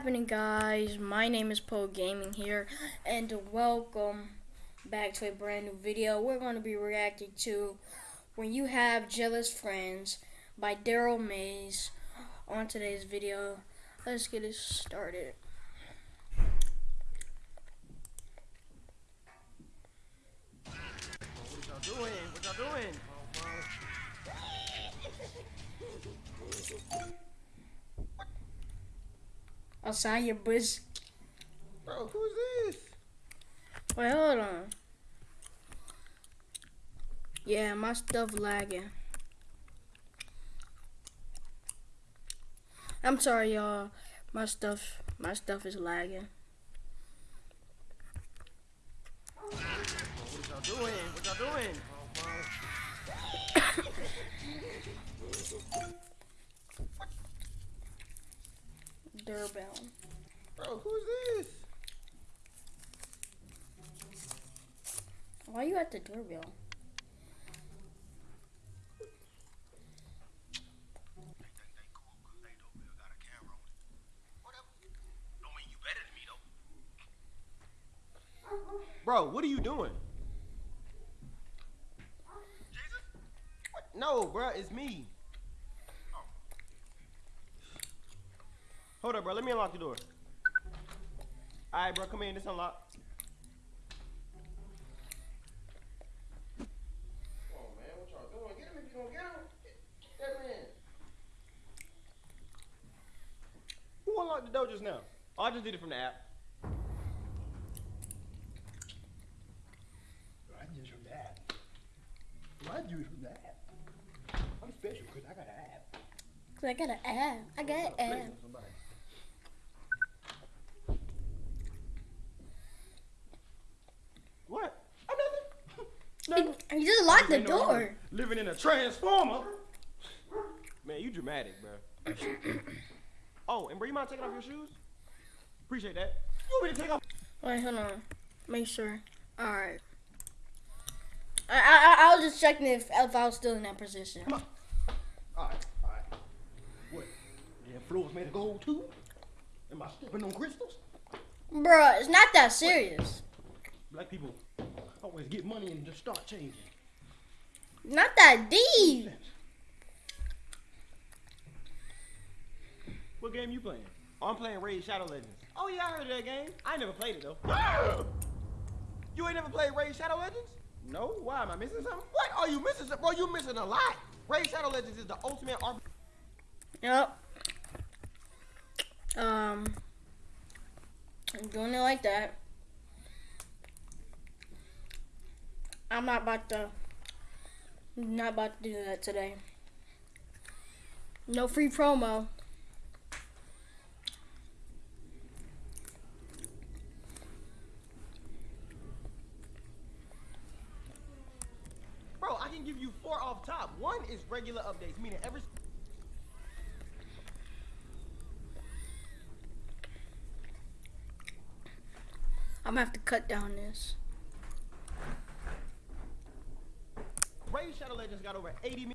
happening guys? My name is Poe Gaming here and welcome back to a brand new video. We're going to be reacting to When You Have Jealous Friends by Daryl Mayes on today's video. Let's get it started. What y'all doing? What y'all doing? Outside your bush. Bro, who's this? Wait, hold on. Yeah, my stuff lagging. I'm sorry, y'all. My stuff, my stuff is lagging. What y'all doing? What y'all doing? Doorbell. Bro, who's this? Why are you at the doorbell? Bro, what are you doing? What? No, bro, it's me. Hold up, bro. Let me unlock the door. All right, bro. Come in. It's unlocked. Come on, man. What y'all doing? Get him if you gonna get him. That man. Who unlocked the door just now? Oh, I just did it from the app. I just from that. I do it from that. I'm special because I got an app. Cause I got an app. I got an app. with somebody. What? Nothing. He, he just locked the Ain't no wrong door. Living in a transformer. Man, you dramatic, bro. oh, and bro, you mind taking off your shoes? Appreciate that. You want me to take off? Wait, hold on. Make sure. All right. I, I I was just checking if if I was still in that position. All right, all right. What? Yeah, floor's made of gold too? Am I stepping on crystals? Bruh, it's not that serious. Black people always get money and just start changing. Not that deep. What game you playing? Oh, I'm playing Raid Shadow Legends. Oh yeah, I heard of that game. I ain't never played it though. you ain't never played Raid Shadow Legends? No. Why am I missing something? What are you missing? Bro, you missing a lot. Raid Shadow Legends is the ultimate RPG. Yep. Um. I'm doing it like that. I'm not about to. Not about to do that today. No free promo. Bro, I can give you four off top. One is regular updates, meaning every I'm gonna have to cut down this. Raid Shadow Legends got over 80 million.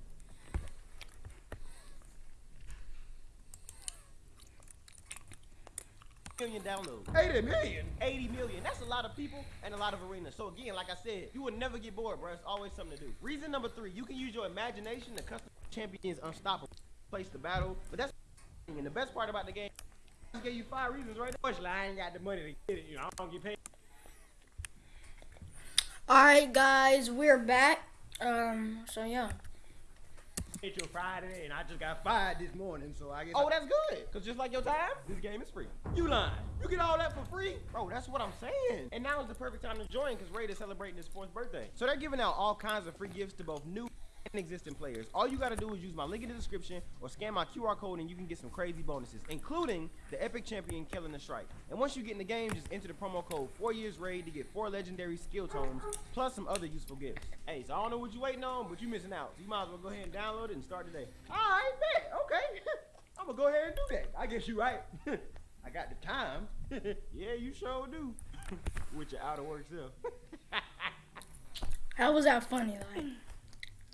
Million downloads. 80 million? 80 million. That's a lot of people and a lot of arenas. So again, like I said, you will never get bored, bro. It's always something to do. Reason number three, you can use your imagination to custom champions unstoppable. Place the battle, but that's and the best part about the game. I just gave you five reasons right there. Unfortunately, I ain't got the money to get it. You know, I don't get paid. Alright guys, we're back. Um, so yeah. It's your Friday, and I just got fired this morning, so I guess. Oh, that's good. Cause just like your time, this game is free. You lying. You get all that for free? Bro, that's what I'm saying. And now is the perfect time to join because Raid is celebrating his fourth birthday. So they're giving out all kinds of free gifts to both new and existing players. All you gotta do is use my link in the description or scan my QR code and you can get some crazy bonuses, including the epic champion killing the strike. And once you get in the game, just enter the promo code 4 years raid to get four legendary skill tomes plus some other useful gifts. Hey, so I don't know what you're waiting on, but you're missing out. So you might as well go ahead and download it and start today. Alright, bet. Okay. I'm gonna go ahead and do that. I guess you're right. I got the time. yeah, you sure do. With your out of work self. How was that funny? Like,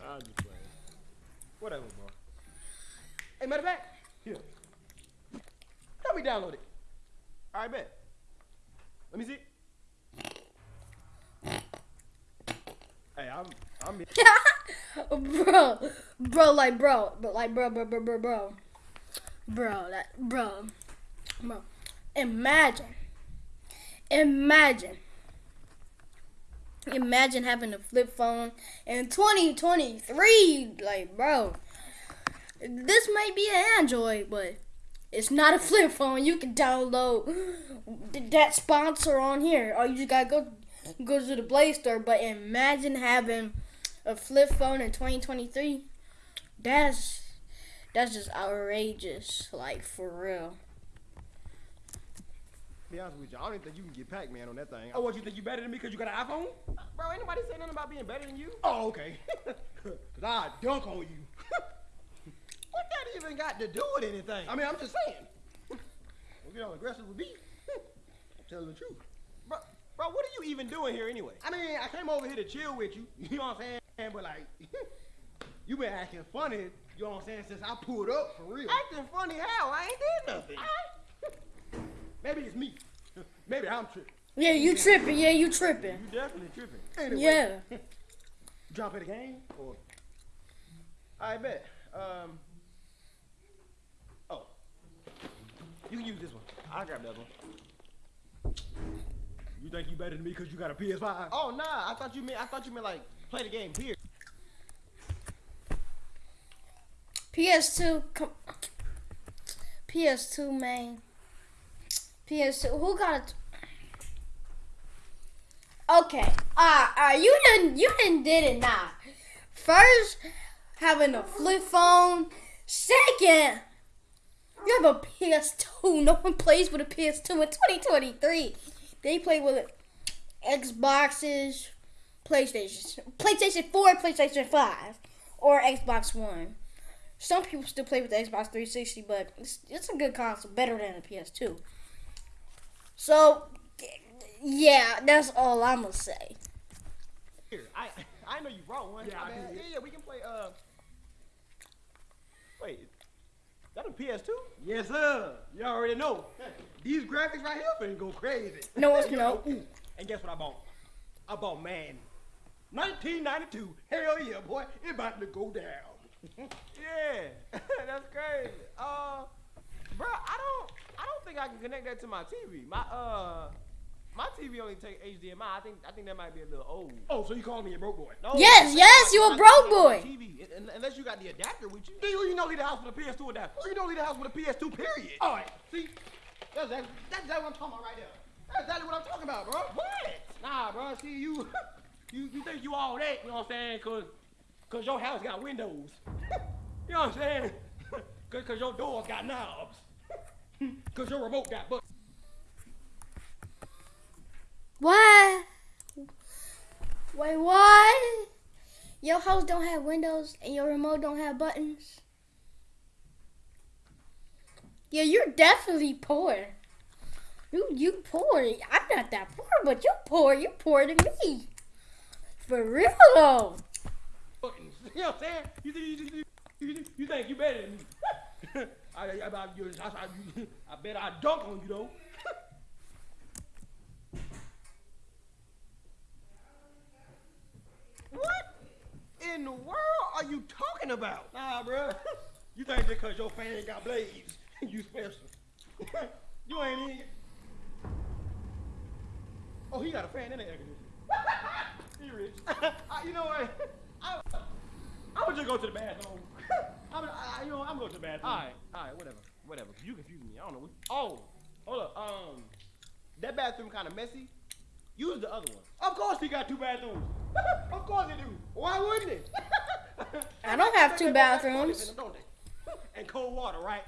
I'm just playing. Whatever, bro. Hey, matter of fact, here. Help me download it. All right, bet. Let me see. Hey, I'm, I'm. bro, bro, like bro, but like bro, bro, bro, bro, bro, bro, that bro, bro. Imagine, imagine, imagine having a flip phone in 2023. Like, bro, this might be an Android, but it's not a flip phone. You can download that sponsor on here. Or you just gotta go go to the Play Store. But imagine having a flip phone in 2023. That's that's just outrageous. Like for real. Be honest with you, I don't even think you can get Pac-Man on that thing. Oh, what you think you better than me because you got an iPhone? Bro, ain't nobody saying nothing about being better than you. Oh, okay. Cause I dunk on you. What that even got to do with anything? I mean, I'm just saying. Don't get all aggressive with me. I'm telling the truth. bro, bro, what are you even doing here anyway? I mean, I came over here to chill with you. You know what I'm saying? But like, you been acting funny. You know what I'm saying? Since I pulled up for real. Acting funny how? I ain't did nothing. Maybe it's me. Maybe I'm tripping. Yeah, you tripping. Yeah, you tripping. You definitely tripping. Anyway, Yeah. Jump in the game or I bet. Um. Oh. You can use this one. I'll grab the other one. you think you better than me because you got a PS5? Oh nah, I thought you meant I thought you meant like play the game. here. PS2. Come. PS2, man. PS2. Who got it? Okay. Ah, uh, you didn't. You didn't did it now. First, having a flip phone. Second, you have a PS2. No one plays with a PS2 in 2023. They play with Xboxes, PlayStation, PlayStation 4, PlayStation 5, or Xbox One. Some people still play with the Xbox 360, but it's, it's a good console, better than the PS2. So, yeah, that's all I'm gonna say. Here, I I know you brought one. Yeah, I bad. yeah, yeah, we can play. Uh, wait, that a PS2? Yes, sir. Y'all already know. These graphics right here finna go crazy. No, it's no. Ooh, and guess what I bought? I bought Man. 1992. Hell yeah, boy. It about to go down. Yeah, that's crazy. Uh, bro, I don't, I don't think I can connect that to my TV. My uh, my TV only take HDMI. I think, I think that might be a little old. oh, so you calling me a broke boy? No, Yes, yes, you a I broke can't boy. TV, unless you got the adapter with you. Do you, you know leave the house with a PS2 adapter? You don't leave the house with a PS2 period. All right, see? That's exactly, that's exactly what I'm talking about right there. That's exactly what I'm talking about, bro. What? Nah, bro, see, you, you, you think you all that, you know what I'm saying? Cause, cause your house got windows. you know what I'm saying? Cause, cause your doors got knobs. Cause your remote got buttons. What? Wait, what? Your house don't have windows and your remote don't have buttons? Yeah, you're definitely poor. You you poor. I'm not that poor, but you poor. You poor than me. For real though. You know what I'm saying? You think you, you, you, you think you better than me? I, I, I, I, bet I dunk on you though. What in the world are you talking about? Nah, bro. You think just cause your fan got blades, you special? you ain't even. Oh, he got a fan in the air conditioner. he rich. You know what? I, I would just go to the bathroom. I'm, I, you know, I'm going to the bathroom. All right, all right, whatever, whatever. You confused me. I don't know. What, oh, hold up. Um, that bathroom kind of messy. Use the other one. Of course he got two bathrooms. of course he do. Why wouldn't he? I don't have two They both got toilets bathrooms. them. And cold water, right?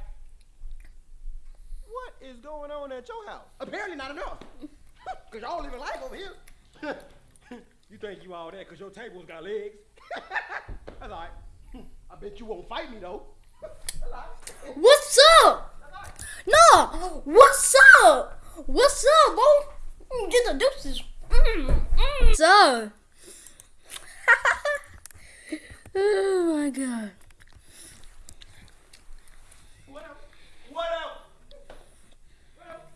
What is going on at your house? Apparently not enough. Cause y'all living life over here. you think you all that cause your tables got legs? That's alright. I bet you won't fight me though. That's all right. What's up? No, what's up? What's up, bro? Mm, Get the deuces. Mm, mm. What's oh my god. What up? What up? What up?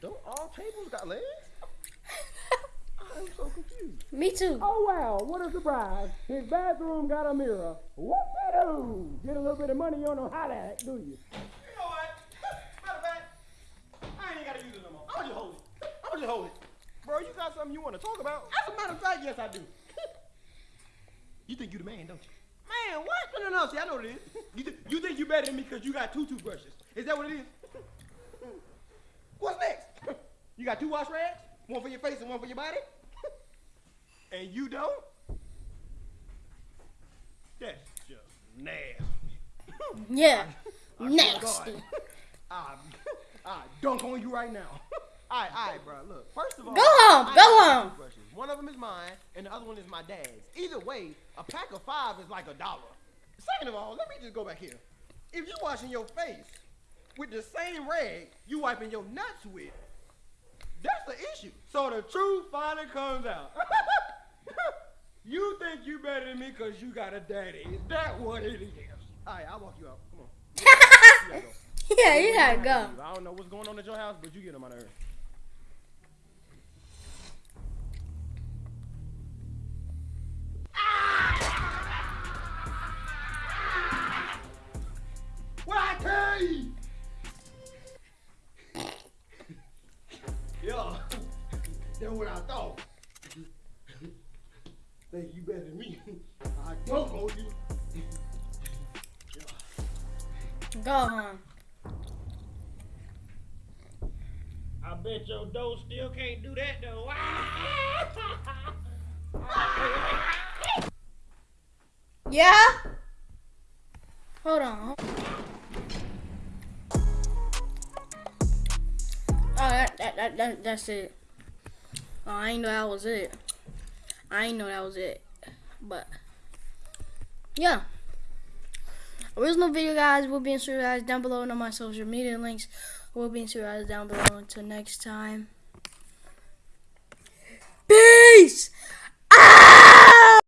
Don't all tables got legs? I'm so confused. Me too. Oh wow, what a surprise. His bathroom got a mirror. Whoop-de-doo. Get a little bit of money, you don't know how that, do you? You know what? Matter of fact, I ain't gotta use it no more. I'ma just hold it. I'ma just hold it. Bro, you got something you wanna talk about? As a matter of fact, yes I do. you think you the man, don't you? Man, what? No, no, no. See, I know what it is. You, th- you think you better than me because you got two toothbrushes. Is that what it is? What's next? You got two wash rags? One for your face and one for your body? And you don't? That's just nasty. Yeah. I to Nasty. I, I dunk on you right now. All right, all right, bro. Look, first of all, Go home, I go home. toothbrushes. One of them is mine, and the other one is my dad's. Either way, a pack of five is like a dollar. Second of all, let me just go back here. If you're washing your face with the same rag you wiping your nuts with, that's the issue. So the truth finally comes out. you think you better than me because you got a daddy. Is that what it is? All right, I'll walk you out. Come on. You go. yeah, you gotta go. I don't know what's going on at your house, but you get on my nerves. What I tell you? Yeah, that's what I thought. Think you better than me? I don't owe you. Go home. I bet your dough still can't do that though. Yeah? Hold on. Oh, that, that, that, that, that's it. Oh, I ain't know that was it. I know that was it. But, yeah. Original video, guys, will be in guys down below and on my social media links will be in guys down below. Until next time. Peace! Ah!